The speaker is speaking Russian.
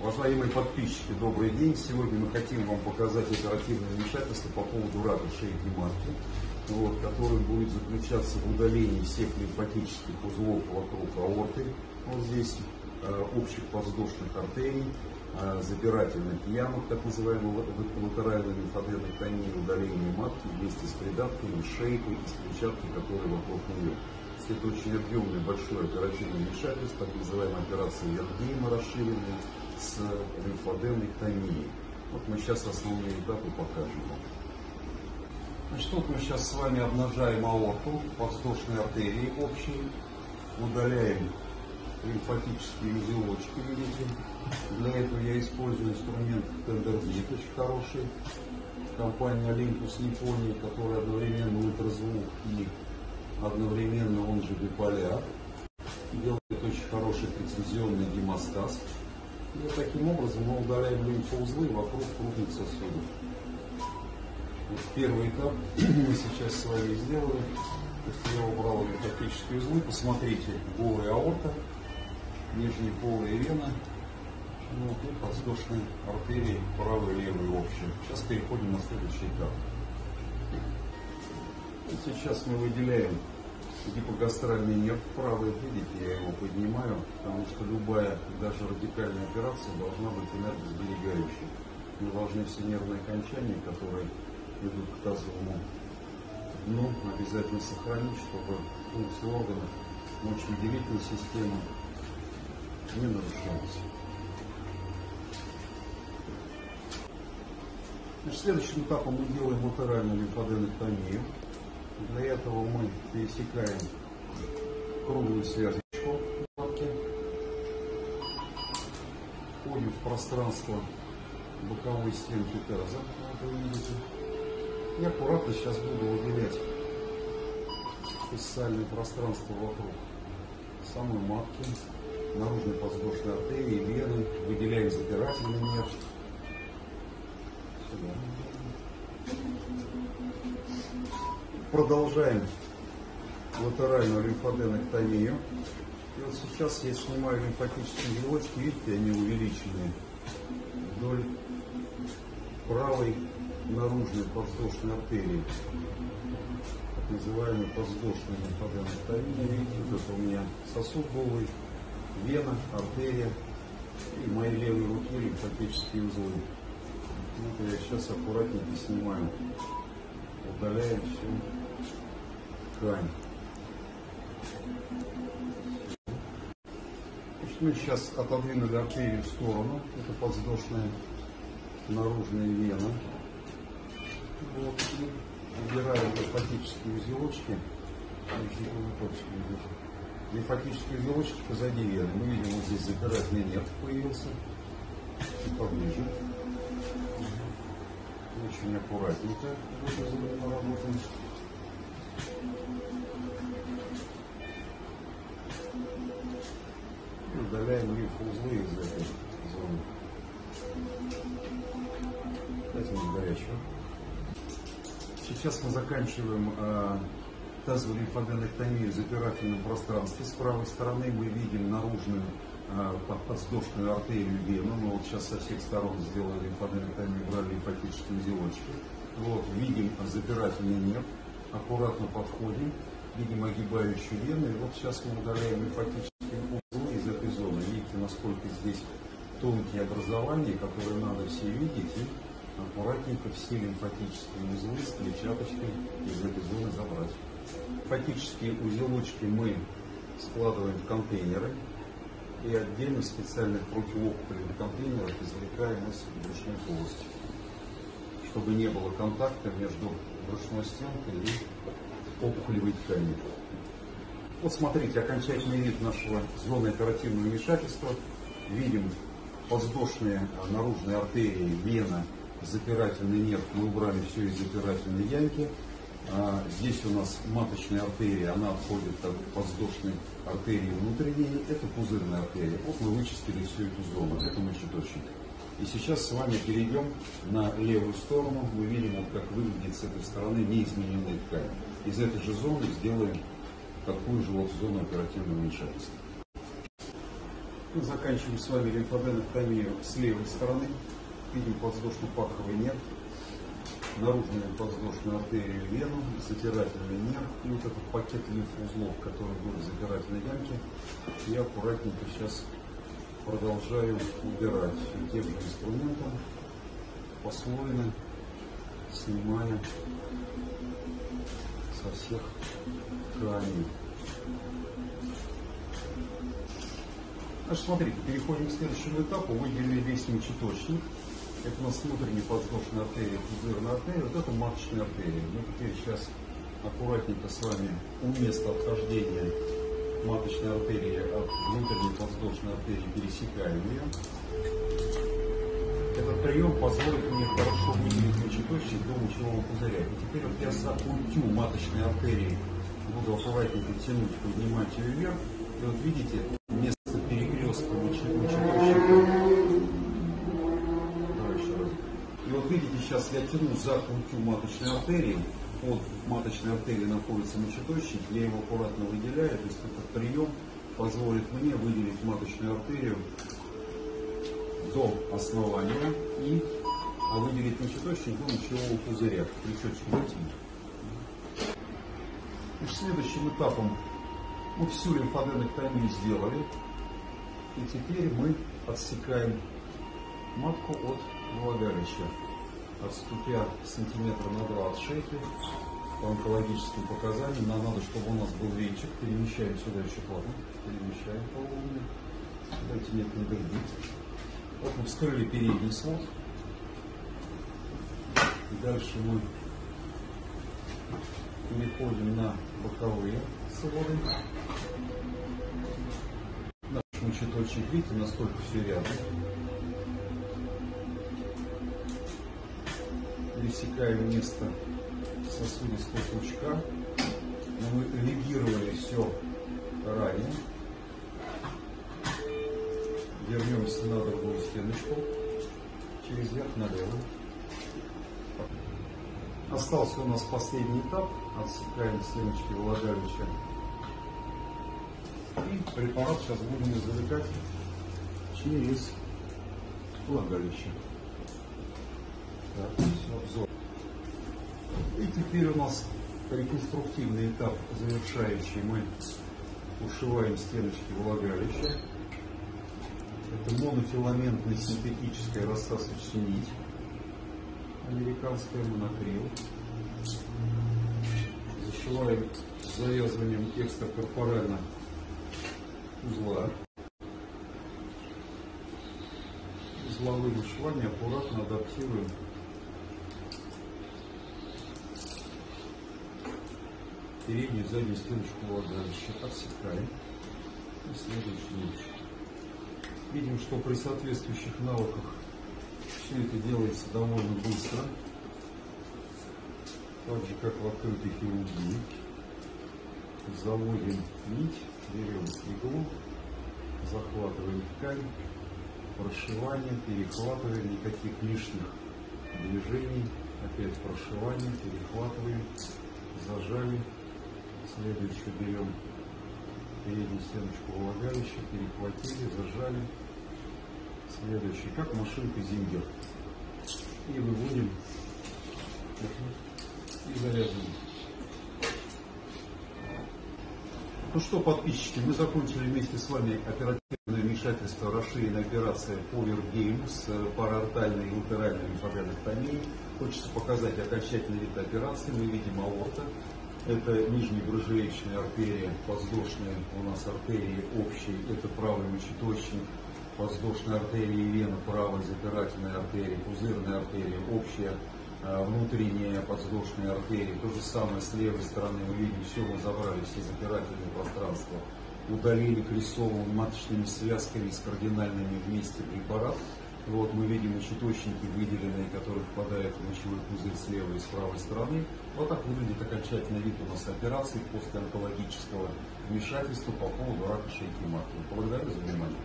Уважаемые подписчики, добрый день. Сегодня мы хотим вам показать оперативное вмешательство по поводу рака шейки матки, вот, который будет заключаться в удалении всех лимфатических узлов вокруг аорты, вот здесь, э, общих воздушных артерий, э, забирательных ямок, так называемой латеральной лимфоденэктомии, удаление матки вместе с придавками, шейкой и с клетчаткой, которые вокруг нее. Это очень объемное большое оперативное вмешательство, так называемая операция Вергейма расширенная, с лимфодемной томией. Вот мы сейчас основные этапы покажем. Значит, вот мы сейчас с вами обнажаем аорту, подвздошные артерии общие, удаляем лимфатические узелочки, видите. Для этого я использую инструмент Тендербит, очень хороший, компания Olympus Японии, который одновременно ультразвук и одновременно он же биполяр. Делает очень хороший прецизионный гемостаз. И таким образом мы удаляем лимфоузлы вокруг крупных сосудов. Вот первый этап мы сейчас с вами сделали. Я убрал лимфатические узлы. Посмотрите, голая аорта, нижняя полая вена, ну, и подвздошные артерии, правая и левая. Сейчас переходим на следующий этап. И сейчас мы выделяем гипогастральный нерв правый, видите, я его поднимаю, потому что любая, даже радикальная операция должна быть энергосберегающей. Мы должны все нервные окончания, которые идут к тазовому дну, обязательно сохранить, чтобы функции органов мочевыделительной системы не нарушались. Значит, следующим этапом мы делаем латеральную лимфоденэктомию. Для этого мы пересекаем круглую связочку лапки, входим в пространство боковой стенки таза, как вы видите. И аккуратно сейчас буду выделять фессальное пространство вокруг самой матки, наружной подвздошной артерии, вены, выделяем запирательный нерв. Сюда. Продолжаем латеральную лимфоденэктомию. И вот сейчас я снимаю лимфатические узелочки, видите, они увеличены вдоль правой наружной подвздошной артерии, так называемой подвздошной лимфоденэктомии. Видите, вот это у меня сосуд голый, вена, артерия и моей левой руки лимфатические узлы. Вот я сейчас аккуратненько снимаю, удаляем все ткань. Значит, мы сейчас отодвинули артерию в сторону. Это подвздошная наружная вена. Вот. И убираем лимфатические узелочки. Лимфатические узелочки позади вены. Мы видим, вот здесь запирательный нерв появился. Чуть поближе. Очень аккуратненько работаем. Удаляем лимфоузлы из этой зоны. Дайте мне горячего. Сейчас мы заканчиваем э, тазовую лимфоденэктомию запирательном пространстве. С правой стороны мы видим наружную э, подвздошную артерию вену. Мы вот сейчас со всех сторон сделали лимфоденэктомию, брали лимфатические узелочки. Вот, видим запирательный нерв аккуратно подходим, видим огибающую вену, и вот сейчас мы удаляем лимфатические узлы из этой зоны. Видите, насколько здесь тонкие образования, которые надо все видеть, и аккуратненько все лимфатические узлы с клетчаточкой из этой зоны забрать. Лимфатические узелочки мы складываем в контейнеры и отдельно специальных противоопухолевых контейнерах извлекаем из брюшной полости, чтобы не было контакта между брюшной стенкой и опухолевой ткани. Вот смотрите, окончательный вид нашего зоны оперативного вмешательства. Видим воздушные наружные артерии, вена, запирательный нерв. Мы убрали все из запирательной ямки. А, здесь у нас маточная артерия, она отходит от подвздошной артерии внутренней. Это пузырная артерия. Вот мы вычистили всю эту зону. Это мочеточник. И сейчас с вами перейдем на левую сторону. Мы видим, вот как выглядит с этой стороны неизмененная ткань. Из этой же зоны сделаем такую же вот зону оперативного вмешательства. Мы заканчиваем с вами лимфоденоктомию с левой стороны. Видим подвздошно-паховый нерв, наружную подвздошную артерию вену, затирательный нерв и вот этот пакет лимфоузлов, который был в запирательной ямке. Я аккуратненько сейчас продолжаю убирать и тем же инструментом послойно снимая со всех тканей. Значит, смотрите, переходим к следующему этапу. Выделили весь мочеточник. Это у нас внутренняя подвздошная артерия, пузырная артерия. Вот это маточная артерия. Мы теперь сейчас аккуратненько с вами у места отхождения маточной артерии от внутренней подвздошной артерии пересекаем ее. Этот прием позволит мне хорошо выделить мочеточник до мочевого пузыря. И теперь вот я за культю маточной артерии буду аккуратненько тянуть, поднимать ее вверх. И вот видите, видите, сейчас я тяну за культю маточной артерии. Под маточной артерией находится мочеточник. Я его аккуратно выделяю. То есть этот прием позволит мне выделить маточную артерию до основания и а выделить мочеточник до мочевого пузыря. Крючочек вытянуть. Следующим этапом мы всю лимфоденоктомию сделали. И теперь мы отсекаем матку от влагалища отступя сантиметра на два от шейки, по онкологическим показаниям, нам надо, чтобы у нас был венчик, перемещаем сюда еще плавно, перемещаем половину, давайте нет, не дырдит. Вот мы вскрыли передний свод, и дальше мы переходим на боковые своды. Наш мочеточек, видите, насколько все рядом. Пересекаем место сосудистого пучка. Но мы регировали все ранее. Вернемся на другую стеночку. Через верх налево. Остался у нас последний этап. Отсекаем стеночки влагалища. И препарат сейчас будем извлекать через влагалище. Обзор. И теперь у нас реконструктивный этап завершающий. Мы ушиваем стеночки влагалища. Это монофиламентная синтетическая рассасывающая нить. Американская монокрил. Зашиваем завязыванием экстракорпорально узла. Узловые вышивания аккуратно адаптируем переднюю заднюю стеночку влагалища. Отсекаем. И следующий. Видим, что при соответствующих навыках все это делается довольно быстро. Так же, как в открытой хирургии. Заводим нить, берем иглу, захватываем ткань, прошивание, перехватываем, никаких лишних движений, опять прошивание, перехватываем, зажали, Следующую берем переднюю стеночку влагалища, перехватили, зажали. Следующий, как машинка зингер. И выводим и завязываем. Ну что, подписчики, мы закончили вместе с вами оперативное вмешательство расширенная операция Power с параортальной и латеральной лимфоденектомией. Хочется показать окончательный вид операции. Мы видим аорта, это нижняя брыжеечная артерия, подвздошная у нас артерии общие, это правый мочеточник, подвздошная артерия и вена, правая запирательная артерия, пузырная артерия, общая а, внутренняя подвздошная артерия. То же самое с левой стороны мы видим, все мы забрали, все запирательные пространства, удалили крестовыми маточными связками с кардинальными вместе препарат. Вот мы видим мочеточники выделенные, которые впадают в мочевой пузырь с левой и с правой стороны. Вот так выглядит окончательный вид у нас операции после онкологического вмешательства по поводу рака шейки матки. Благодарю за внимание.